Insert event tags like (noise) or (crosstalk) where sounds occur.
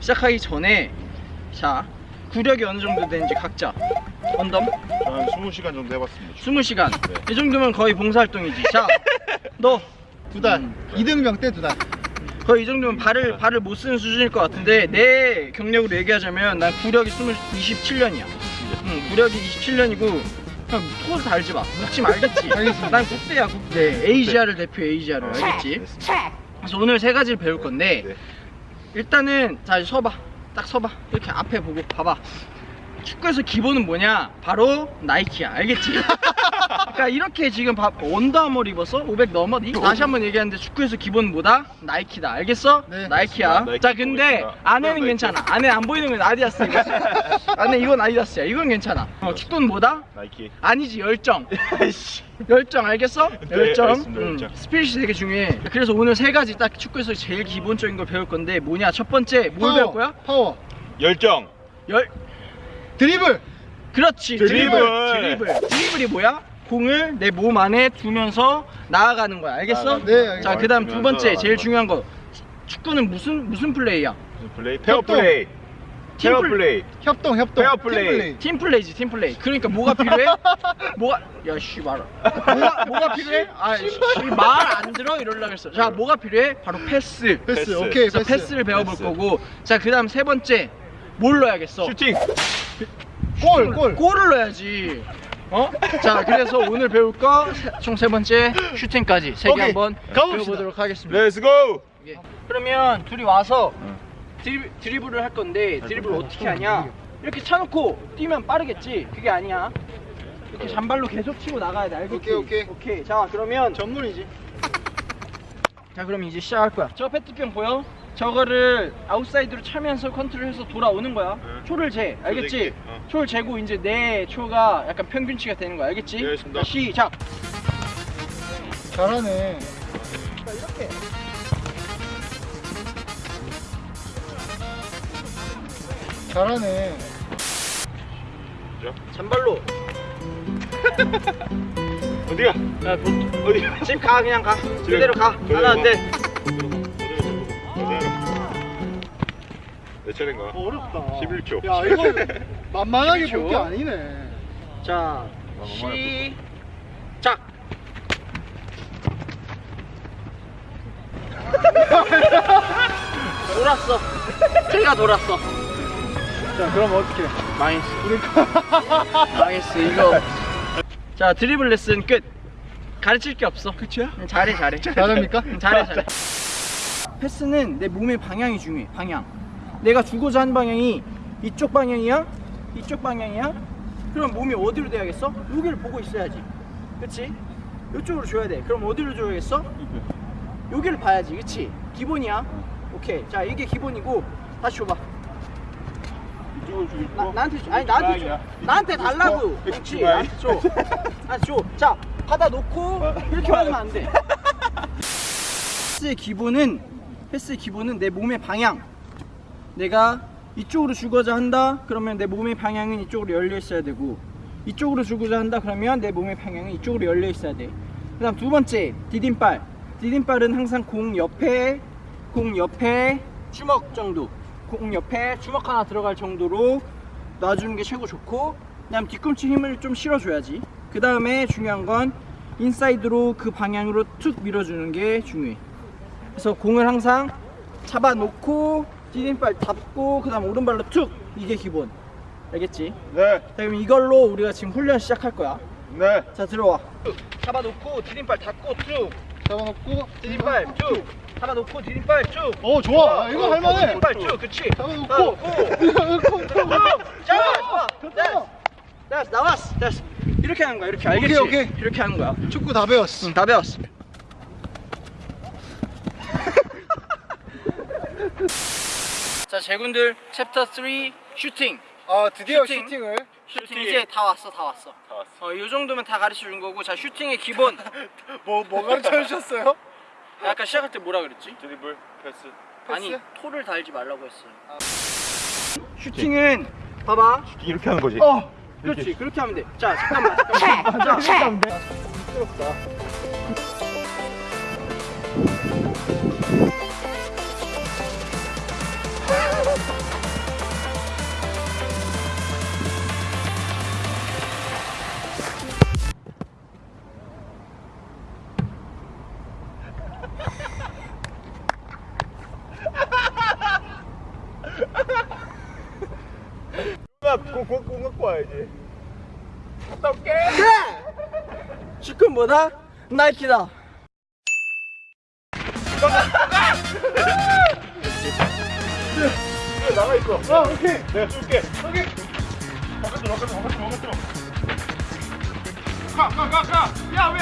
시작하기 전에 자 구력이 어느 정도 되는지 각자 언덤 저는 20시간 정도 해봤습니다. 20시간 네. 이 정도면 거의 봉사활동이지 자너 (laughs) 두 달. 음. 이등병 때 두 달. 거의 이 정도면 발을 발을 못 쓰는 수준일 것 같은데 내 경력으로 얘기하자면 난 구력이 20, 27년이야. 응, 구력이 27년이고 그냥 토를 달지 마. 묻지 말겠지. (laughs) 알겠습니다. 난 국대야 국대. 에이지아를 대표해 에이지아를 알겠지? 그래서 오늘 세 가지를 배울 건데 네. 일단은 자 서봐. 딱 서봐. 이렇게 앞에 보고 봐봐. 축구에서 기본은 뭐냐? 바로 나이키야. 알겠지? (laughs) 그러니까 이렇게 지금 봐. 원더아머 입었어? 500 넘었니? 다시 한번 얘기하는데 축구에서 기본은 뭐다? 나이키다. 알겠어? 네, 나이키야. 나이키 자, 근데. 안에는. 괜찮아. 안에 안 보이는 건 아디다스 이거. (laughs) 안에 이건 아디다스야. 이건 괜찮아. 어, 축구는 뭐다? 나이키. 아니지 열정. (laughs) 열정 알겠어? 네, 열정. 음. spirit이 되게 중요해. 그래서 오늘 세 가지 딱 축구에서 제일 기본적인 걸 배울 건데 뭐냐? 첫 번째 뭘 배울 거야? 파워. 열정. 열 드리블. 그렇지 드리블. 드리블 드리블이 뭐야? 공을 내 몸 안에 두면서 나아가는 거야 알겠어? 나아가는 네, 알겠습니다. 자 그 다음 두 번째 제일 중요한 거 축구는 무슨 무슨 플레이야? 무슨 플레이? 페어 플레이. 팀 페어 플- 플레이. 협동 협동. 페어 플레이. 팀 플레이지 팀 플레이 그러니까 뭐가 필요해? (laughs) 뭐가 야 씨 말아 뭐가 뭐가 필요해? 아 말 안 들어 이러려고 했어 자 뭐가 필요해? 바로 패스 패스. 패스. 오케이 그래서 패스. 패스를 배워볼 패스. 거고 자 그 다음 세 번째 뭘 넣어야겠어? 슈팅. 골 골. 골을 넣어야지. 어? 자, 그래서 오늘 배울 거 총 세 번째 슈팅까지 세 개 오케이. 한번 가봅시다. 배워보도록 하겠습니다. let's go. 예. 그러면 둘이 와서 응. 드리블, 드리블을 할 건데 드리블 어떻게 하냐? 이렇게 차놓고 뛰면 빠르겠지? 그게 아니야. 이렇게 잔발로 계속 치고 나가야 돼. 알겠지? 오케이, 오케이. 오케이. 자, 그러면 전문이지. 자, 그럼 이제 시작할 거야. 저 페트병 보여? 저거를 아웃사이드로 차면서 컨트롤해서 돌아오는 거야. 응. 초를 재. 알겠지? 어. 초를 재고 이제 내 초가 약간 평균치가 되는 거야. 알겠지? 네, 알겠습니다. 자, 시작. 잘하네. 자, 이렇게. 잘하네. 자, 잔발로. (laughs) 어디가? 야, 보, 어디? 집 가, 그냥 가. 그대로 가. 하나, 안 돼. 내 차례인가? 어렵다. 11초. 야 이거 (laughs) 만만하게 11초. 볼게 아니네. 자, 아, 시작. (laughs) 돌았어. 제가 돌았어. 자 그럼 어떻게? 망했어. (laughs) 망했어. 이거. 자, 드리블 레슨 끝. 가르칠 게 없어. 응, 잘해, 잘해. 잘합니까? 응, 잘해, 잘해. 패스는 내 몸의 방향이 중요해. 방향. 내가 주고자 하는 방향이 이쪽 방향이야? 이쪽 방향이야? 그럼 몸이 어디로 돼야겠어? 여기를 보고 있어야지. 그치? 이쪽으로 줘야 돼. 그럼 어디로 줘야겠어? 여기를 봐야지. 그치? 기본이야. 오케이. 자, 이게 기본이고 다시 줘봐. 주고 나, 나한테 줘. 아니 나한테 줘. 나한테 달라고. 주방이야. 나한테 줘. (laughs) 나한테 줘. 자, 받아 놓고 이렇게 하면 안 돼. 패스의 기본은 패스의 기본은 내 몸의 방향. 내가 이쪽으로 주고자 한다. 그러면 내 몸의 방향은 이쪽으로 열려 있어야 되고 이쪽으로 주고자 한다. 그러면 내 몸의 방향은 이쪽으로 열려 있어야 돼. 그 다음 두 번째 디딤발. 디딤발은 항상 공 옆에 공 옆에 주먹 정도. 공 옆에 주먹 하나 들어갈 정도로 놔주는 게 최고 좋고 그 다음 뒤꿈치 힘을 좀 실어줘야지. 그 다음에 중요한 건 인사이드로 그 방향으로 툭 밀어주는 게 중요해. 그래서 공을 항상 잡아놓고 디딤발 잡고 그 다음 오른발로 툭 이게 기본. 알겠지? 네. 자 그럼 이걸로 우리가 지금 훈련 시작할 거야. 네. 자 들어와. 잡아놓고 디딤발 잡고 쭉. 잡아놓고. 디딤발 쭉. 잡아놓고 디딤발 쭉. 어 좋아. 야, 이거 할만해. 디딤발 쭉. 그치. 잡아놓고. 잡아놓고. 좋다. 됐어. 됐어. 나왔어. 됐어. 이렇게 하는 거야. 이렇게 알겠지? 오케이, 오케이. 이렇게 하는 거야. 축구 다 배웠어. 응, 다 배웠어. 자, 제군들 챕터 3 슈팅. 아 드디어 슈팅. 슈팅을. 슈팅 이제 다 왔어, 다 왔어. 다 왔어. 어, 이 정도면 다 가르쳐 준 거고, 자, 슈팅의 기본. (laughs) 뭐 뭐 가르쳐 주셨어요? 아까 시작할 때 뭐라 그랬지? 드리블, 패스. 아니, 패스? 토를 달지 말라고 했어요. 슈팅은 봐봐. 이렇게 하는 거지. 어, 그렇지, 그렇게 하면 돼. 자, 잠깐만, 잠깐만. (laughs) 자, 미끄럽다. 공공 갖고 와야지. 어떡해? 슈큰 뭐다? 나이키다. 나가 있어. 어, 오케이. 내가 쏠게. 오케이. 바깥으로. 가, 가, 가, 가. 야, 왜